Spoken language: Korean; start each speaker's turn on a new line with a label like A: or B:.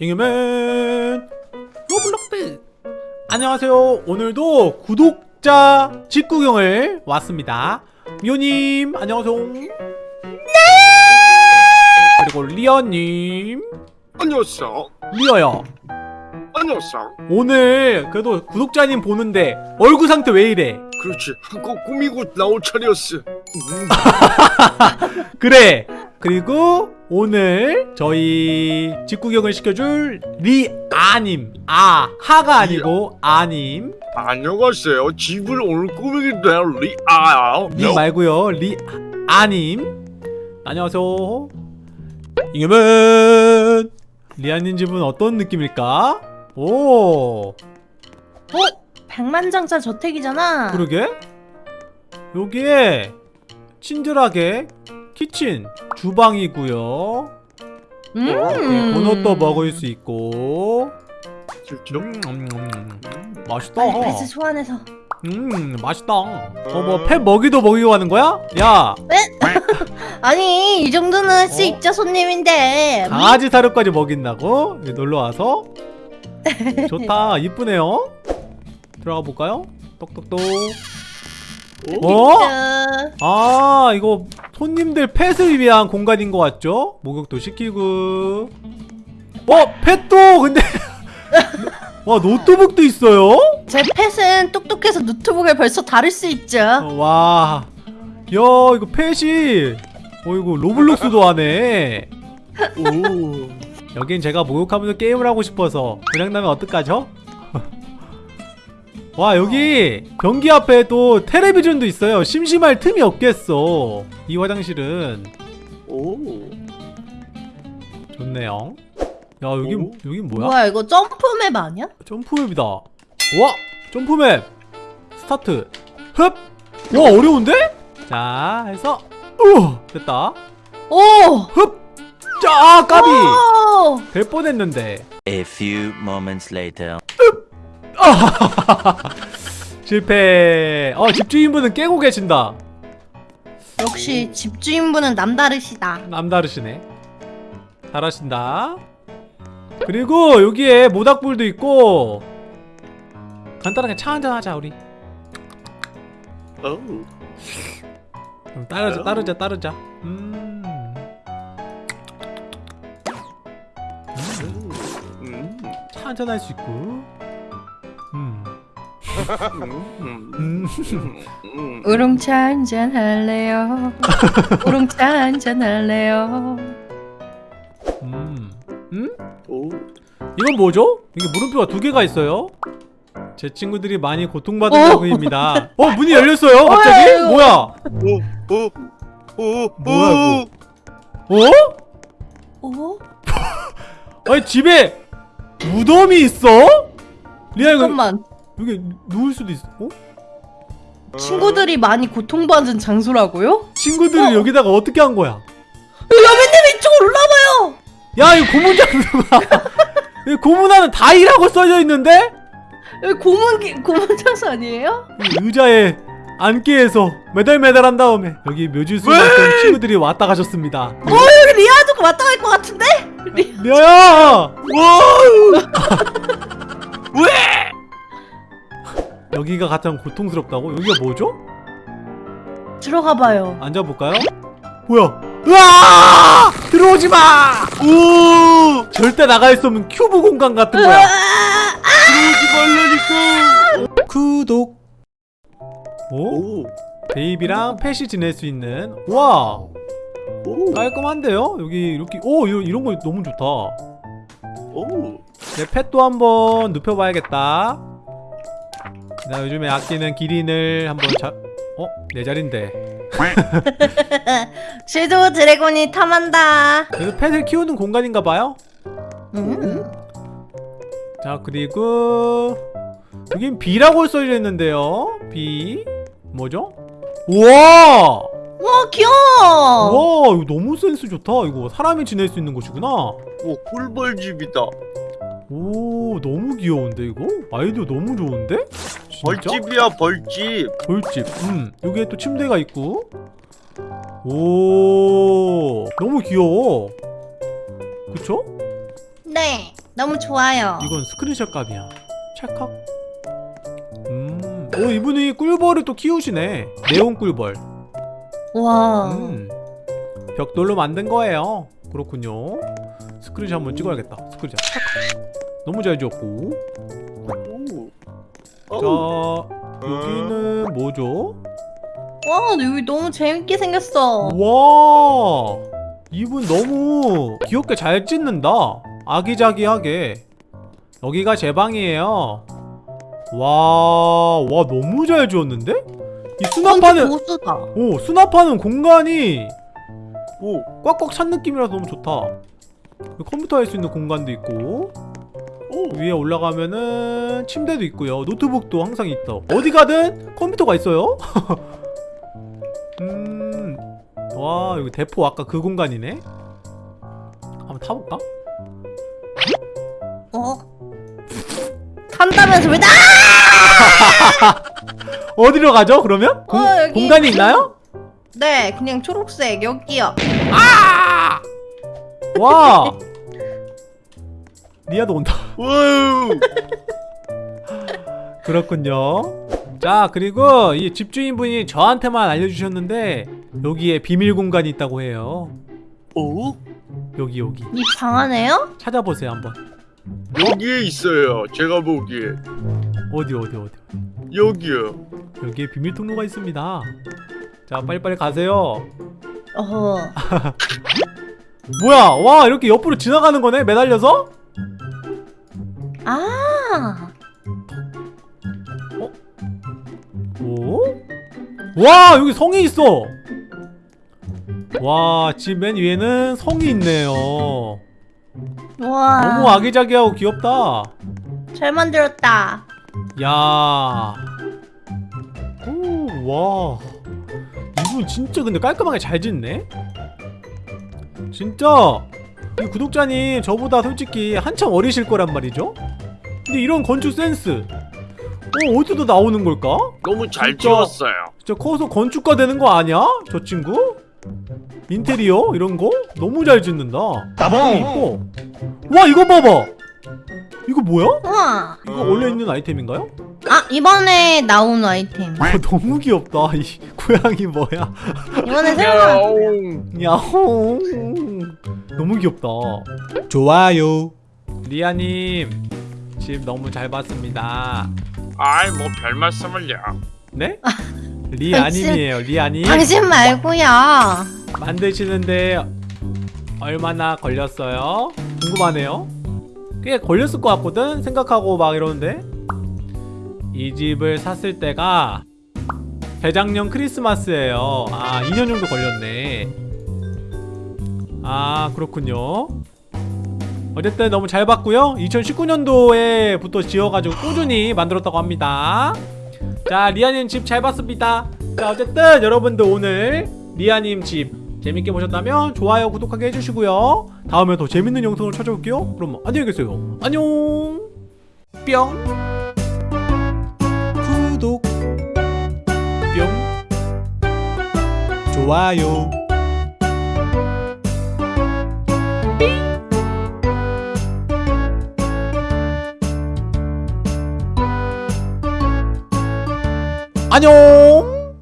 A: 잉여맨. 로블록스. 안녕하세요. 오늘도 구독자 집 구경을 왔습니다. 미호님 안녕하세요. 네! 그리고 리어님.
B: 안녕하세요.
A: 리어요.
B: 안녕하세요.
A: 오늘 그래도 구독자님 보는데 얼굴 상태 왜 이래?
B: 그렇지. 한껏 꾸미고 나올 차례였어. 음,
A: 그래. 그리고 오늘 저희 직구경을 시켜줄 리아님 아 하가 아니고 아님
B: 안녕하세요. 집을 오늘 꾸미게 될 리아요.
A: 님 말고요 리아님 안녕하세요 잉여맨 리아님 집은 어떤 느낌일까? 오
C: 어? 백만장자 저택이잖아.
A: 그러게 여기에 친절하게 키친 주방이고요
C: 음.
A: 네, 도넛도 먹을 수 있고? 음, 음, 음, 음. 맛있다
C: 배스 소환해서.
A: 음 맛있다 어뭐 펫 먹이도 먹이고 하는 거야? 야
C: 아니 이 정도는 할수
A: 어?
C: 있죠 손님인데.
A: 강아지 사료까지 먹인다고? 여기 놀러와서? 좋다 이쁘네요 들어가 볼까요? 똑똑똑 어?
C: 음.
A: 아 이거 손님들 pet을 위한 공간인 것 같죠? 목욕도 시키고 어? pet도 근데 와 노트북도 있어요?
C: 제 pet은 똑똑해서 노트북을 벌써 다룰 수 있죠.
A: 어, 와, 야 이거 pet이, 어 이거 Roblox도 하네.
B: 오.
A: 여긴 제가 목욕하면서 게임을 하고 싶어서 그냥 나면 어떡하죠? 와 여기 변기 앞에 또 텔레비전도 있어요. 심심할 틈이 없겠어. 이 화장실은
B: 오.
A: 좋네요. 야 여기
B: 오?
A: 여긴 뭐야?
C: 뭐야 이거 jump map 아니야?
A: jump map이다. 와 jump map 스타트. 흡. 와 어려운데? 자 해서 우 됐다.
C: 오.
A: 흡! 자, 아, 까비!
C: 오!
A: 될 뻔했는데.
D: A few moments later.
A: 실패. 어, 집주인분은 깨고 계신다.
C: 역시 집주인분은 남다르시다.
A: 남다르시네. 잘하신다. 그리고 여기에 모닥불도 있고 간단하게 차 한잔 하자 우리.
B: 오.
A: 음, 따르자, 따르자, 따르자. 음.
B: 음.
A: 차 한잔 할 수 있고. 음.
C: 우롱차 한잔 할래요. 우롱차 한잔 할래요.
A: 음. 음?
B: 오.
A: 이건 뭐죠? 이게 물음표가 두 개가 있어요. 제 친구들이 많이 고통받은
C: 어.
A: 부분입니다. 어 문이 열렸어요. 갑자기?
C: 이거?
A: 뭐야?
B: 오. 오. 오.
A: 뭐야,
B: 오.
A: 어?
C: 오?
A: 아니 집에 무덤이 있어? 리아 이거
C: 잠깐만.
A: 여기 누울 수도 있어. 어?
C: 친구들이 많이 고통받은 장소라고요?
A: 친구들을
C: 어.
A: 여기다가 어떻게 한 거야?
C: 여배님 이쪽으로 올라와요.
A: 야 이거 고문 장소가. 이 고문하는 다이라고 써져 있는데
C: 여기 고문 기- 고문 장소 아니에요?
A: 이 의자에 앉게 해서 매달매달 한 다음에 여기 묘지 수있던 친구들이 왔다 가셨습니다.
C: 어 여기 리아도 왔다 갈 것 같은데? 리...
A: 리아야! 여기가 가장 고통스럽다고? 여기가 뭐죠?
C: 들어가 봐요.
A: 앉아볼까요? 뭐야? 으아! 들어오지 마! 우! 절대 나갈 수 없는 큐브 공간 같은 거야.
B: 들어오지 말라니까.
A: 구독. 오?
B: 오.
A: baby랑 pet이 지낼 수 있는. 와,
B: 오.
A: 깔끔한데요? 여기 이렇게 오 이런 이런 거 너무 좋다.
B: 오.
A: 내 pet도 한번 눕혀봐야겠다. 나 요즘에 아끼는 기린을 한번 자. 어? 내 자리인데.
C: shadow dragon이 탐한다.
A: 그래서 pet을 키우는 공간인가봐요.
C: 음.
A: 자 그리고 여긴 B라고 써져 있는데요 B 뭐죠? 우와
C: 와 귀여워.
A: 우와 이거 너무 센스 좋다 이거 사람이 지낼 수 있는 곳이구나
B: 오. 꿀벌집이다.
A: 오 너무 귀여운데 이거? 아이디어 너무 좋은데? 진짜?
B: 벌집이야 벌집.
A: 벌집 음 여기에 또 침대가 있고 오 너무 귀여워 그쵸?
C: 네. 너무 좋아요.
A: 이건 스크린샷 값이야. 찰칵. 음. 오 이분이 꿀벌을 또 키우시네. 네온 꿀벌.
C: 와.
A: 음. 벽돌로 만든 거예요. 그렇군요. 스크린샷 한번 찍어야겠다. 스크린샷. 찰칵. 너무 잘 지었고.
B: 오.
A: 자 여기는 뭐죠?
C: 와, 여기 너무 재밌게 생겼어.
A: 와 이분 너무 귀엽게 잘 찍는다 아기자기하게 여기가 제 방이에요 와와 너무 잘 지었는데? 이 수납하는. 오 수납하는 공간이
B: 오.
A: 꽉꽉 찬 느낌이라서 너무 좋다 컴퓨터 할 수 있는 공간도 있고
B: 오.
A: 위에 올라가면은 침대도 있고요 노트북도 항상 있다 어디 가든 컴퓨터가 있어요 음, 와 여기 대포 아까 그 공간이네 한번 타볼까?
C: 어? 탄다면서 왜 나?
A: 어디로 가죠 그러면? 공,
C: 어, 여기
A: 공간이 있나요?
C: 네, 그냥 초록색 여기요.
A: 와 리아도 온다
B: 와우.
A: 그렇군요 자 그리고 이 집주인분이 저한테만 알려주셨는데 여기에 비밀 공간이 있다고 해요
B: 오.
A: 여기 여기
C: 이 방 안에요?
A: 찾아보세요 한번
B: 여기에 있어요. 제가 보기에
A: 어디 어디 어디
B: 여기요.
A: 여기에 비밀 통로가 있습니다 자 빨리빨리 가세요
C: 어허.
A: 뭐야 와 이렇게 옆으로 지나가는 거네 매달려서?
C: 아.
A: 오? 와 여기 성이 있어 와집맨 위에는 성이 있네요
C: 와.
A: 너무 아기자기하고 귀엽다
C: 잘 만들었다.
A: 야. 오, 와. 이분 진짜 근데 깔끔하게 잘 짓네? 진짜 이 구독자님 저보다 솔직히 한참 어리실 거란 말이죠? 근데 이런 건축 센스 어, 어디서 나오는 걸까?
B: 너무 잘
A: 진짜.
B: 지었어요.
A: 진짜 커서 건축가 되는 거 아니야? 저 친구? 인테리어 이런 거 너무 잘 짓는다. 이뻐. 와 이거 봐봐. 이거 뭐야?
C: 우와.
A: 이거 원래 있는 아이템인가요?
C: 아, 이번에 나온 아이템.
A: 와 너무 귀엽다. 이 고양이 뭐야?
C: 이번에 새로 나온.
B: 야옹.
A: 너무 귀엽다. 좋아요. 리아님 집 너무 잘 봤습니다.
B: 아이 뭐 별 말씀을요.
A: 네? 리아님이에요. 리아님.
C: 당신 말고요.
A: 만드시는데 얼마나 걸렸어요? 궁금하네요. 꽤 걸렸을 것 같거든 생각하고 막 이러는데 이 집을 샀을 때가 재작년 크리스마스예요. 아 2년 정도 걸렸네. 아 그렇군요. 어쨌든 너무 잘 봤고요. 2019년도에부터 지어가지고 꾸준히 만들었다고 합니다. 자 리아님 집 잘 봤습니다. 자 어쨌든 여러분들 오늘 리아님 집 재밌게 보셨다면 좋아요 구독하게 해주시고요. 다음에 더 재밌는 영상으로 찾아올게요. 그럼 안녕히 계세요. 안녕. 뿅. 구독. 뿅. 좋아요. 안녕